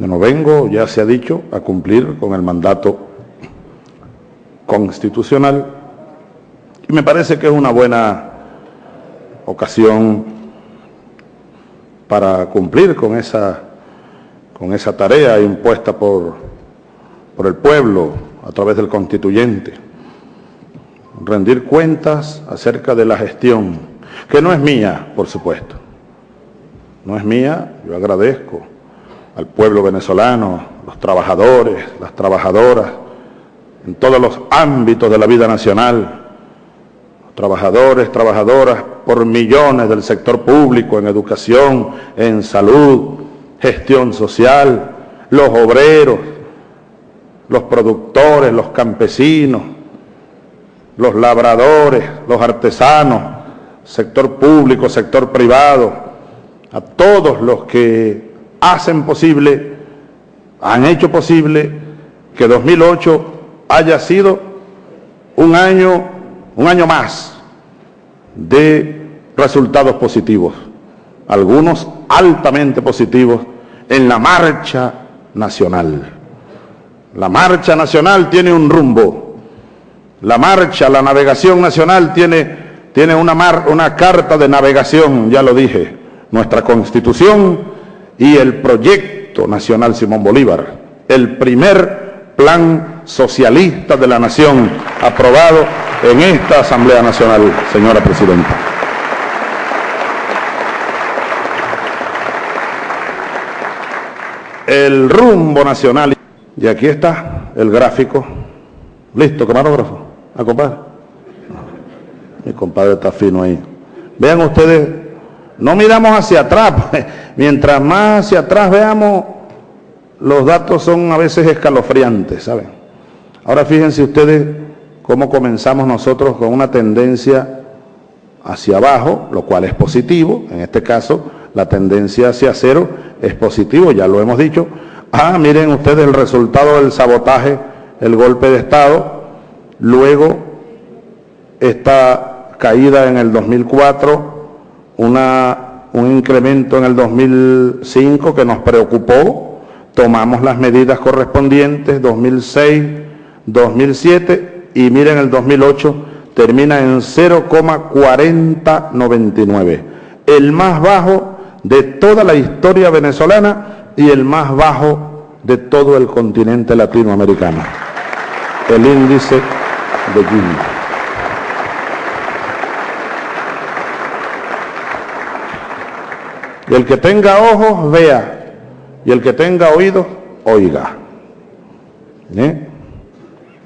Yo no vengo, ya se ha dicho, a cumplir con el mandato constitucional y me parece que es una buena ocasión para cumplir con esa, con esa tarea impuesta por, por el pueblo a través del constituyente. Rendir cuentas acerca de la gestión, que no es mía, por supuesto. No es mía, yo agradezco al pueblo venezolano, los trabajadores, las trabajadoras, en todos los ámbitos de la vida nacional, trabajadores, trabajadoras por millones del sector público, en educación, en salud, gestión social, los obreros, los productores, los campesinos, los labradores, los artesanos, sector público, sector privado, a todos los que hacen posible, han hecho posible que 2008 haya sido un año, un año más de resultados positivos, algunos altamente positivos en la marcha nacional. La marcha nacional tiene un rumbo. La marcha, la navegación nacional tiene, tiene una, una carta de navegación, ya lo dije, nuestra constitución y el proyecto nacional Simón Bolívar, el primer plan socialista de la nación aprobado en esta Asamblea Nacional, señora Presidenta. El rumbo nacional. Y aquí está el gráfico. Listo, camarógrafo. ¿A compadre? Mi compadre está fino ahí. Vean ustedes, no miramos hacia atrás. Pues. Mientras más hacia atrás veamos, los datos son a veces escalofriantes, ¿saben? Ahora fíjense ustedes cómo comenzamos nosotros con una tendencia hacia abajo, lo cual es positivo. En este caso, la tendencia hacia cero es positivo, ya lo hemos dicho, Ah, miren ustedes el resultado del sabotaje, el golpe de Estado, luego esta caída en el 2004, un incremento en el 2005 que nos preocupó, tomamos las medidas correspondientes, 2006, 2007 y miren el 2008 termina en 0,4099, el más bajo de toda la historia venezolana y el más bajo de todo el continente latinoamericano, el índice de Gini. Y el que tenga ojos, vea, y el que tenga oídos, oiga. ¿Eh?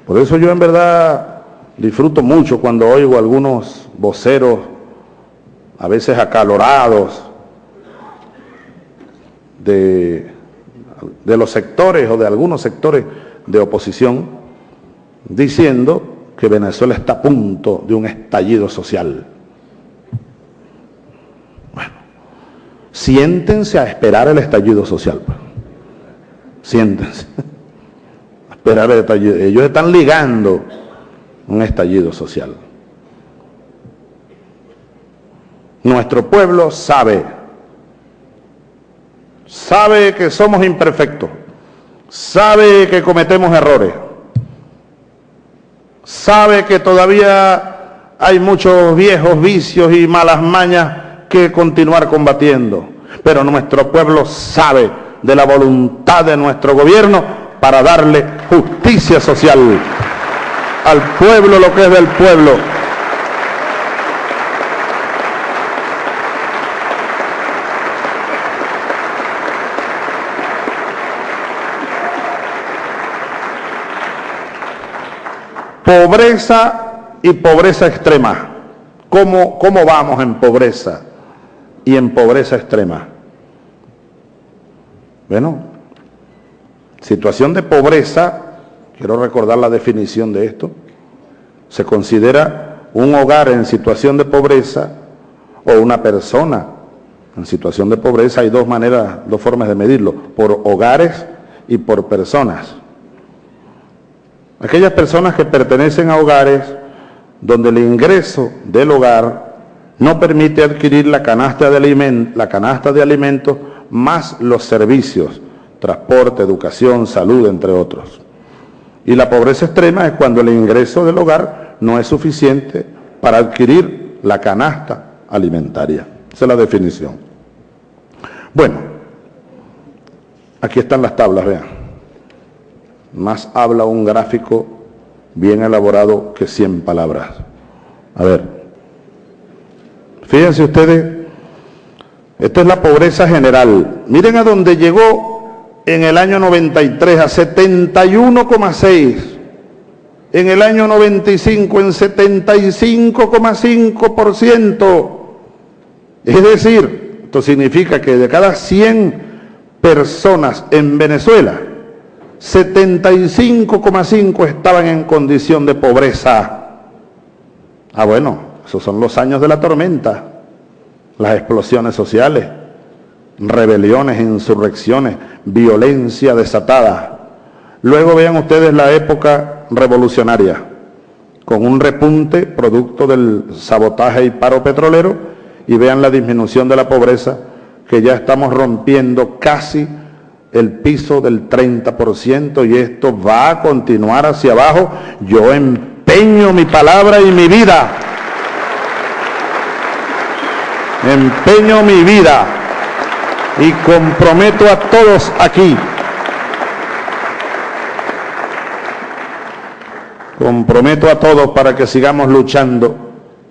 Por eso yo en verdad disfruto mucho cuando oigo algunos voceros, a veces acalorados, de, los sectores o de algunos sectores de oposición diciendo que Venezuela está a punto de un estallido social. Siéntense a esperar el estallido social. Pues. Siéntense. A esperar el estallido. Ellos están ligando un estallido social. Nuestro pueblo sabe sabe que somos imperfectos, sabe que cometemos errores, sabe que todavía hay muchos viejos vicios y malas mañas que continuar combatiendo, pero nuestro pueblo sabe de la voluntad de nuestro gobierno para darle justicia social al pueblo lo que es del pueblo. Pobreza y pobreza extrema. ¿Cómo, ¿Cómo vamos en pobreza y en pobreza extrema? Bueno, situación de pobreza, quiero recordar la definición de esto, se considera un hogar en situación de pobreza o una persona en situación de pobreza. Hay dos maneras, dos formas de medirlo, por hogares y por personas. Aquellas personas que pertenecen a hogares donde el ingreso del hogar no permite adquirir la canasta de, alimentos, la canasta de alimentos más los servicios transporte, educación, salud, entre otros. Y la pobreza extrema es cuando el ingreso del hogar no es suficiente para adquirir la canasta alimentaria. Esa es la definición. Bueno, aquí están las tablas, vean. Más habla un gráfico bien elaborado que 100 palabras. A ver, fíjense ustedes, esta es la pobreza general. Miren a dónde llegó en el año 93, a 71,6. En el año 95, en 75,5%. Es decir, esto significa que de cada 100 personas en Venezuela, 75,5 estaban en condición de pobreza. Ah, bueno, esos son los años de la tormenta, las explosiones sociales, rebeliones, insurrecciones, violencia desatada. Luego vean ustedes la época revolucionaria, con un repunte producto del sabotaje y paro petrolero, y vean la disminución de la pobreza, que ya estamos rompiendo casi el piso del 30% y esto va a continuar hacia abajo. Yo empeño mi palabra y mi vida. Empeño mi vida y comprometo a todos aquí. Comprometo a todos para que sigamos luchando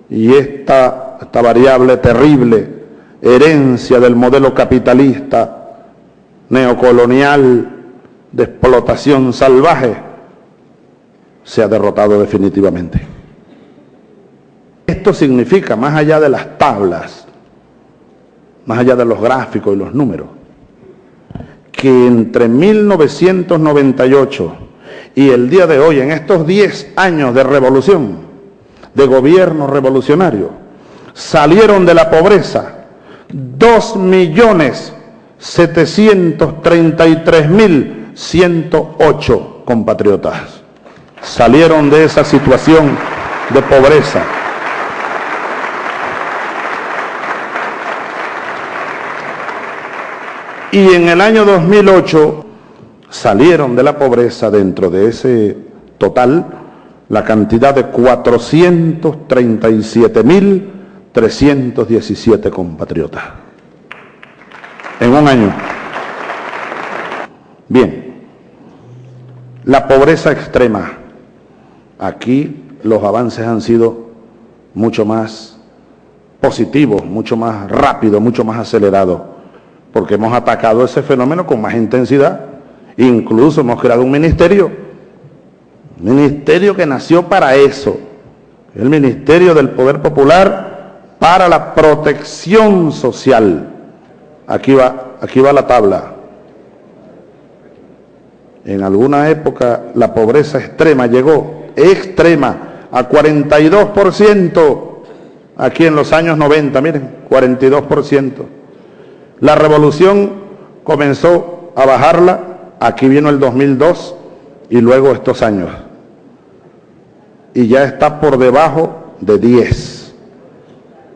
y esta, esta variable terrible, herencia del modelo capitalista, neocolonial de explotación salvaje se ha derrotado definitivamente. Esto significa, más allá de las tablas, más allá de los gráficos y los números, que entre 1998 y el día de hoy, en estos 10 años de revolución, de gobierno revolucionario, salieron de la pobreza 2 millones 733.108 compatriotas salieron de esa situación de pobreza. Y en el año 2008 salieron de la pobreza dentro de ese total la cantidad de 437.317 compatriotas en un año. Bien, la pobreza extrema. Aquí los avances han sido mucho más positivos, mucho más rápidos, mucho más acelerados, porque hemos atacado ese fenómeno con más intensidad. Incluso hemos creado un ministerio, ministerio que nació para eso, el Ministerio del Poder Popular para la Protección Social Aquí va, aquí va la tabla. En alguna época la pobreza extrema llegó, extrema, a 42%, aquí en los años 90, miren, 42%. La revolución comenzó a bajarla, aquí vino el 2002 y luego estos años. Y ya está por debajo de 10.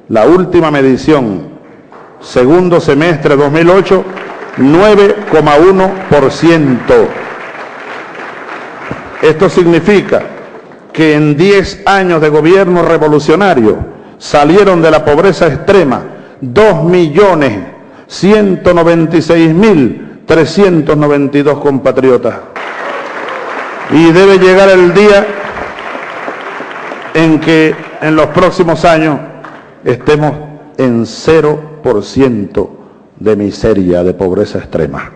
La última medición segundo semestre 2008, 9,1%. Esto significa que en 10 años de gobierno revolucionario salieron de la pobreza extrema 2.196.392 compatriotas. Y debe llegar el día en que en los próximos años estemos en cero ciento de miseria, de pobreza extrema.